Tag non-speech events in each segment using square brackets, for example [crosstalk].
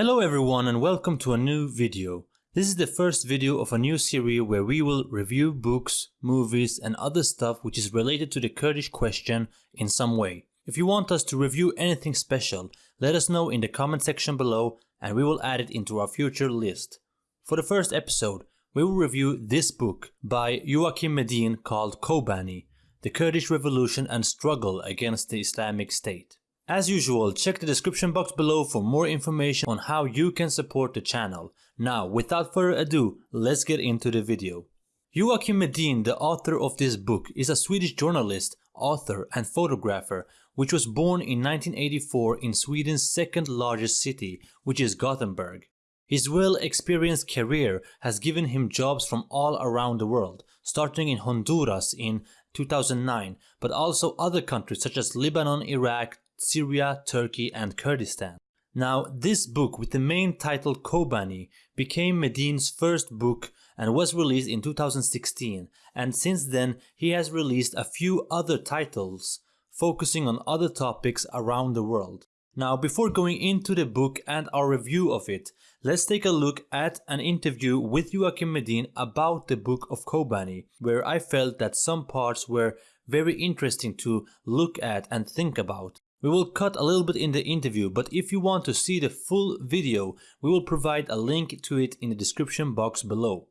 Hello everyone and welcome to a new video. This is the first video of a new series where we will review books, movies and other stuff which is related to the Kurdish question in some way. If you want us to review anything special, let us know in the comment section below and we will add it into our future list. For the first episode, we will review this book by Joachim Medin called Kobani, The Kurdish Revolution and Struggle Against the Islamic State. As usual, check the description box below for more information on how you can support the channel. Now, without further ado, let's get into the video. Joachim Medin, the author of this book, is a Swedish journalist, author and photographer which was born in 1984 in Sweden's second largest city, which is Gothenburg. His well-experienced career has given him jobs from all around the world, starting in Honduras in 2009, but also other countries such as Lebanon, Iraq, Syria, Turkey and Kurdistan. Now, this book with the main title Kobani became Medin's first book and was released in 2016 and since then he has released a few other titles focusing on other topics around the world. Now before going into the book and our review of it, let's take a look at an interview with Joachim Medin about the book of Kobani where I felt that some parts were very interesting to look at and think about. We will cut a little bit in the interview, but if you want to see the full video, we will provide a link to it in the description box below.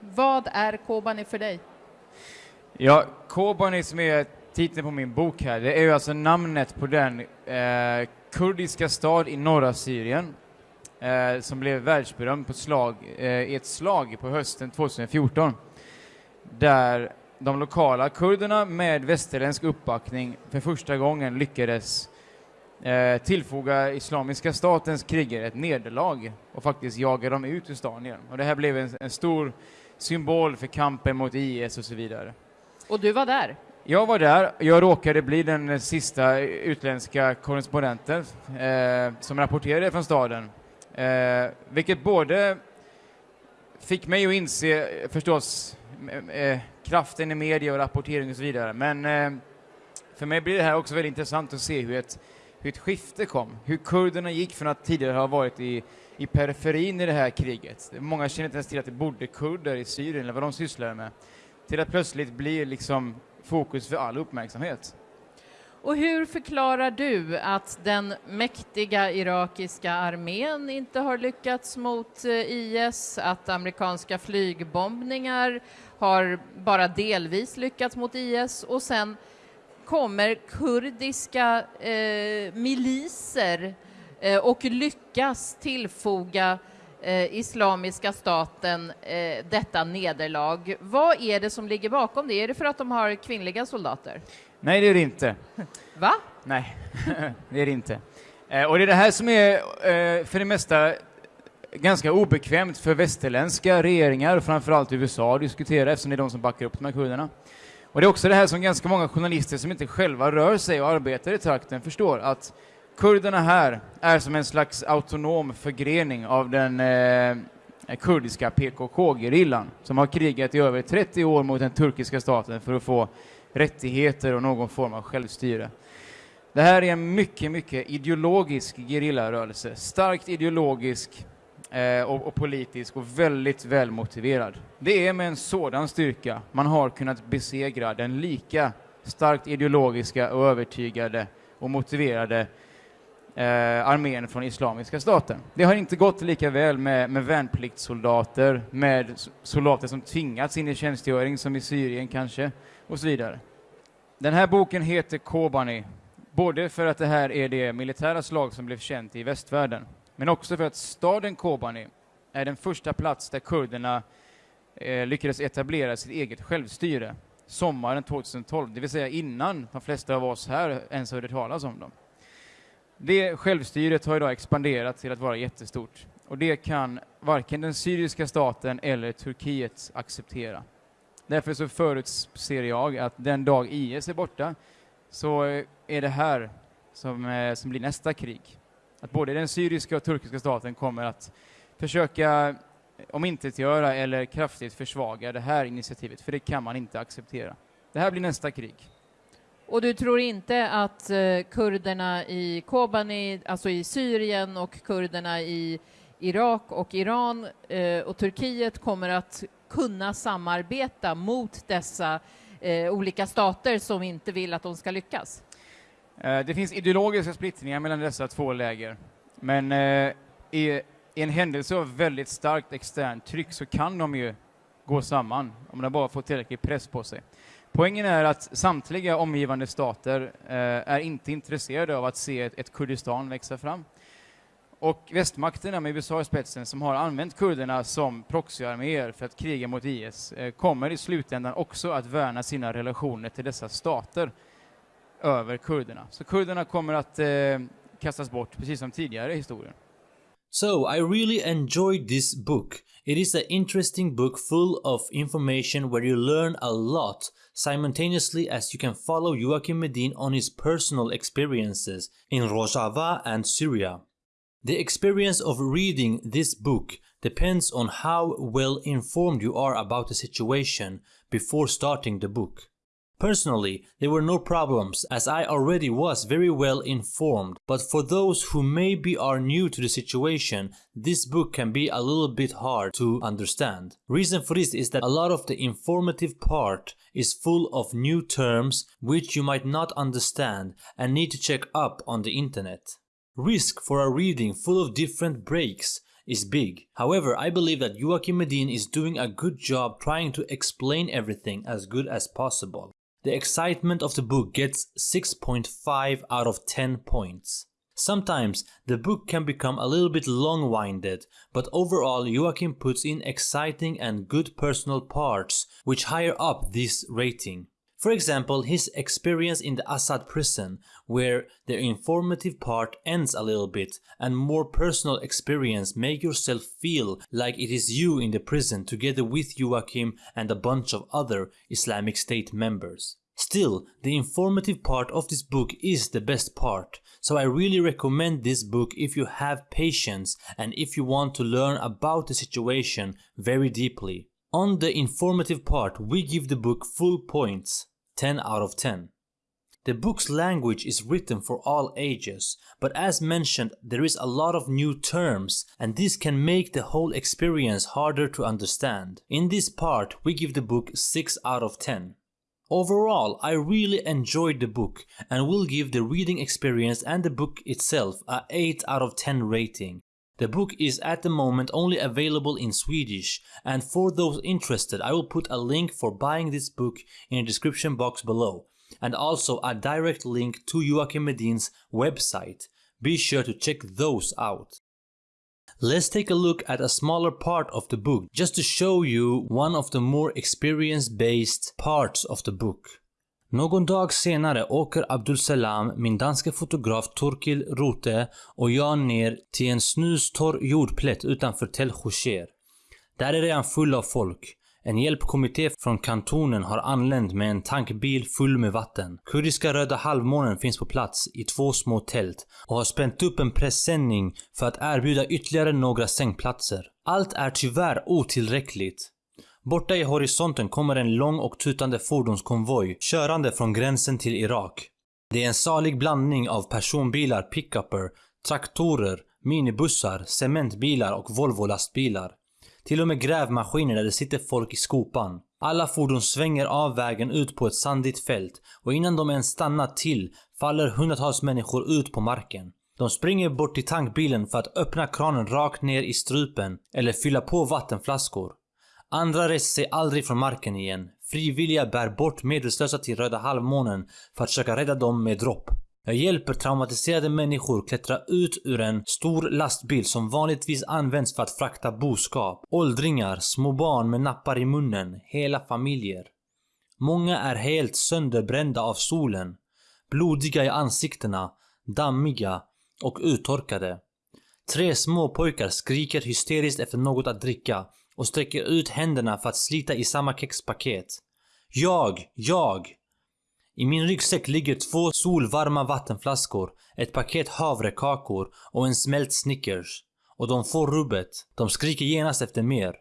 Vad är Kobani för dig? Ja, Kobani som är titeln på min bok här, det är ju alltså namnet på den eh, kurdiska stad i norra Syrien eh, som blev världsberömd på slag, eh, i ett slag på hösten 2014 där de lokala kurderna med västerländsk uppbackning för första gången lyckades eh, tillfoga Islamiska statens krigare ett nederlag och faktiskt jaga dem ut ur stan igen. Och det här blev en, en stor symbol för kampen mot IS och så vidare. Och du var där? Jag var där. Jag råkade bli den sista utländska korrespondenten eh, som rapporterade från staden. Eh, vilket både fick mig att inse förstås eh, kraften i media och rapportering och så vidare. Men eh, för mig blir det här också väldigt intressant att se hur ett, hur ett skifte kom. Hur kurderna gick från att tidigare ha varit i, i periferin i det här kriget. Många känner inte ens till att det bodde kurder i Syrien eller vad de sysslade med. Till att plötsligt bli liksom fokus för all uppmärksamhet. Och hur förklarar du att den mäktiga irakiska armén inte har lyckats mot eh, IS, att amerikanska flygbombningar har bara delvis lyckats mot IS och sen kommer kurdiska eh, miliser eh, och lyckas tillfoga eh, Islamiska staten eh, detta nederlag. Vad är det som ligger bakom det? Är det för att de har kvinnliga soldater? Nej, det är det inte. Va? Nej, [laughs] det är det inte. Eh, och det är det här som är eh, för det mesta ganska obekvämt för västerländska regeringar, framförallt USA, att diskutera eftersom det är de som backar upp de här kurderna. Och det är också det här som ganska många journalister som inte själva rör sig och arbetar i trakten förstår, att kurderna här är som en slags autonom förgrening av den eh, kurdiska PKK-gerillan som har krigat i över 30 år mot den turkiska staten för att få rättigheter och någon form av självstyre. Det här är en mycket, mycket ideologisk gerillarörelse, starkt ideologisk eh, och, och, politisk och väldigt välmotiverad. Det är med en sådan styrka man har kunnat besegra den lika starkt ideologiska och övertygade och motiverade eh, armén från Islamiska staten. Det har inte gått lika väl med, med värnpliktssoldater, med soldater som tvingats in i tjänstgöring som i Syrien kanske, och så vidare. Den här boken heter Kobani, både för att det här är det militära slag som blev känt i västvärlden, men också för att staden Kobani är den första plats där kurderna eh, lyckades etablera sitt eget självstyre sommaren 2012, det vill säga innan de flesta av oss här ens hörde talas om dem. Det självstyret har idag expanderat till att vara jättestort och det kan varken den syriska staten eller Turkiet acceptera. Därför så förutser jag att den dag IS är borta så är det här som, eh, som blir nästa krig. Att både den syriska och turkiska staten kommer att försöka eh, omintetgöra eller kraftigt försvaga det här initiativet, för det kan man inte acceptera. Det här blir nästa krig. Och du tror inte att eh, kurderna i Kobani, alltså i Syrien och kurderna i Irak och Iran eh, och Turkiet kommer att kunna samarbeta mot dessa eh, olika stater som inte vill att de ska lyckas? Eh, det finns ideologiska splittringar mellan dessa två läger, men eh, i, i en händelse av väldigt starkt externt tryck så kan de ju gå samman om de bara får tillräcklig press på sig. Poängen är att samtliga omgivande stater eh, är inte intresserade av att se ett, ett Kurdistan växa fram. Och västmakterna med USA i spetsen som har använt kurderna som proxyarméer för att kriga mot IS eh, kommer i slutändan också att värna sina relationer till dessa stater över kurderna. Så kurderna kommer att eh, kastas bort precis som tidigare i historien. So, I really enjoyed this book. It is an interesting book full of information where you learn a lot simultaneously as you can follow Joachim Medin on his personal experiences in Rojava and Syria. The experience of reading this book depends on how well informed you are about the situation before starting the book. Personally, there were no problems as I already was very well informed, but for those who maybe are new to the situation, this book can be a little bit hard to understand. Reason for this is that a lot of the informative part is full of new terms which you might not understand and need to check up on the internet. Risk for a reading full of different breaks is big. However, I believe that Joachim Medin is doing a good job trying to explain everything as good as possible. The excitement of the book gets 6.5 out of 10 points. Sometimes the book can become a little bit long-winded, but overall Joachim puts in exciting and good personal parts which higher up this rating. For example, his experience in the Assad prison, where the informative part ends a little bit and more personal experience make yourself feel like it is you in the prison together with Joachim and a bunch of other Islamic State members. Still, the informative part of this book is the best part, so I really recommend this book if you have patience and if you want to learn about the situation very deeply. On the informative part, we give the book full points, 10 out of 10. The book's language is written for all ages, but as mentioned there is a lot of new terms and this can make the whole experience harder to understand. In this part we give the book 6 out of 10. Overall, I really enjoyed the book and will give the reading experience and the book itself a 8 out of 10 rating. The book is at the moment only available in Swedish and for those interested I will put a link for buying this book in the description box below and also a direct link to Joachim Medin's website. Be sure to check those out. Let's take a look at a smaller part of the book just to show you one of the more experience-based parts of the book. Någon dag senare åker Abdul Salam, min danske fotograf Torkil Rote och jag ner till en snustorr jordplätt utanför Tel Khusher. Där är redan full av folk. En hjälpkommitté från kantonen har anlänt med en tankbil full med vatten. Kurdiska Röda halvmånen finns på plats i två små tält och har spänt upp en pressändning för att erbjuda ytterligare några sängplatser. Allt är tyvärr otillräckligt. Borta i horisonten kommer en lång och tutande fordonskonvoj körande från gränsen till Irak. Det är en salig blandning av personbilar, pickuper, traktorer, minibussar, cementbilar och Volvo-lastbilar. Till och med grävmaskiner där det sitter folk i skopan. Alla fordon svänger av vägen ut på ett sandigt fält och innan de ens stannat till faller hundratals människor ut på marken. De springer bort till tankbilen för att öppna kranen rakt ner i strupen eller fylla på vattenflaskor. Andra reser sig aldrig från marken igen. Frivilliga bär bort medvetslösa till Röda halvmånen för att försöka rädda dem med dropp. Jag hjälper traumatiserade människor klättra ut ur en stor lastbil som vanligtvis används för att frakta boskap. Åldringar, små barn med nappar i munnen, hela familjer. Många är helt sönderbrända av solen. Blodiga i ansiktena, dammiga och uttorkade. Tre små pojkar skriker hysteriskt efter något att dricka och sträcker ut händerna för att slita i samma kexpaket. Jag, jag! I min ryggsäck ligger två solvarma vattenflaskor, ett paket havrekakor och en smält Snickers. Och de får rubbet. De skriker genast efter mer.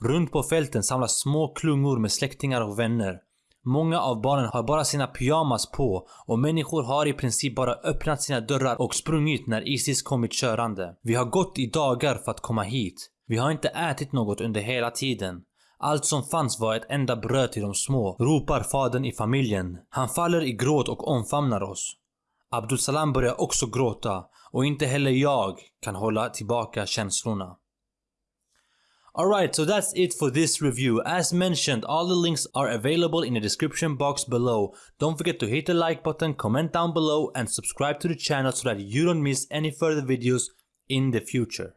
Runt på fälten samlas små klungor med släktingar och vänner. Många av barnen har bara sina pyjamas på och människor har i princip bara öppnat sina dörrar och sprungit när Isis kommit körande. Vi har gått i dagar för att komma hit. Vi har inte ätit något under hela tiden. Allt som fanns var ett enda bröd till de små, ropar fadern i familjen. Han faller i gråt och omfamnar oss. Abdul Salam börjar också gråta och inte heller jag kan hålla tillbaka känslorna. Alright, so that's it for this review. As mentioned, all the links are available in the description box below. Don't forget to hit the like button, comment down below and subscribe to the channel so that you don't miss any further videos in the future.